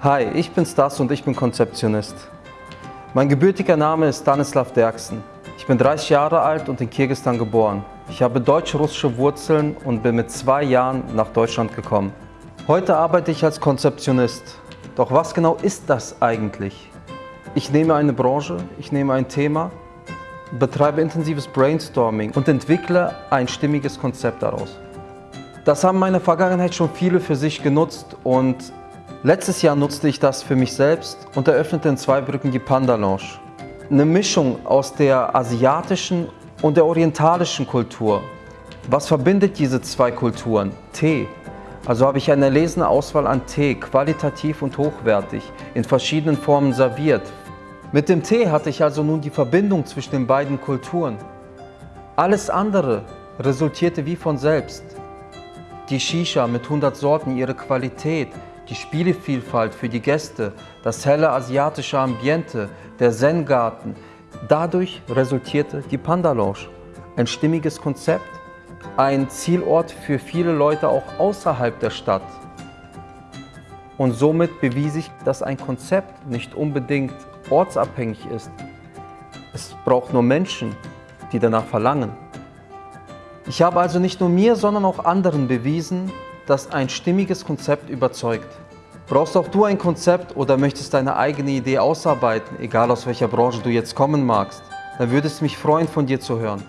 Hi, ich bin Stas und ich bin Konzeptionist. Mein gebürtiger Name ist Stanislav Derksen. Ich bin 30 Jahre alt und in Kirgisistan geboren. Ich habe deutsch-russische Wurzeln und bin mit zwei Jahren nach Deutschland gekommen. Heute arbeite ich als Konzeptionist. Doch was genau ist das eigentlich? Ich nehme eine Branche, ich nehme ein Thema, betreibe intensives Brainstorming und entwickle ein stimmiges Konzept daraus. Das haben meine Vergangenheit schon viele für sich genutzt und letztes Jahr nutzte ich das für mich selbst und eröffnete in Zweibrücken die Panda Lounge. Eine Mischung aus der asiatischen und der orientalischen Kultur. Was verbindet diese zwei Kulturen? Tee. Also habe ich eine erlesene Auswahl an Tee, qualitativ und hochwertig, in verschiedenen Formen serviert. Mit dem Tee hatte ich also nun die Verbindung zwischen den beiden Kulturen. Alles andere resultierte wie von selbst. Die Shisha mit 100 Sorten, ihre Qualität, die Spielevielfalt für die Gäste, das helle asiatische Ambiente, der Zen-Garten. Dadurch resultierte die Panda Lounge. Ein stimmiges Konzept, ein Zielort für viele Leute auch außerhalb der Stadt. Und somit bewies ich, dass ein Konzept nicht unbedingt ortsabhängig ist. Es braucht nur Menschen, die danach verlangen. Ich habe also nicht nur mir, sondern auch anderen bewiesen, dass ein stimmiges Konzept überzeugt. Brauchst auch du ein Konzept oder möchtest deine eigene Idee ausarbeiten, egal aus welcher Branche du jetzt kommen magst, dann würde es mich freuen, von dir zu hören.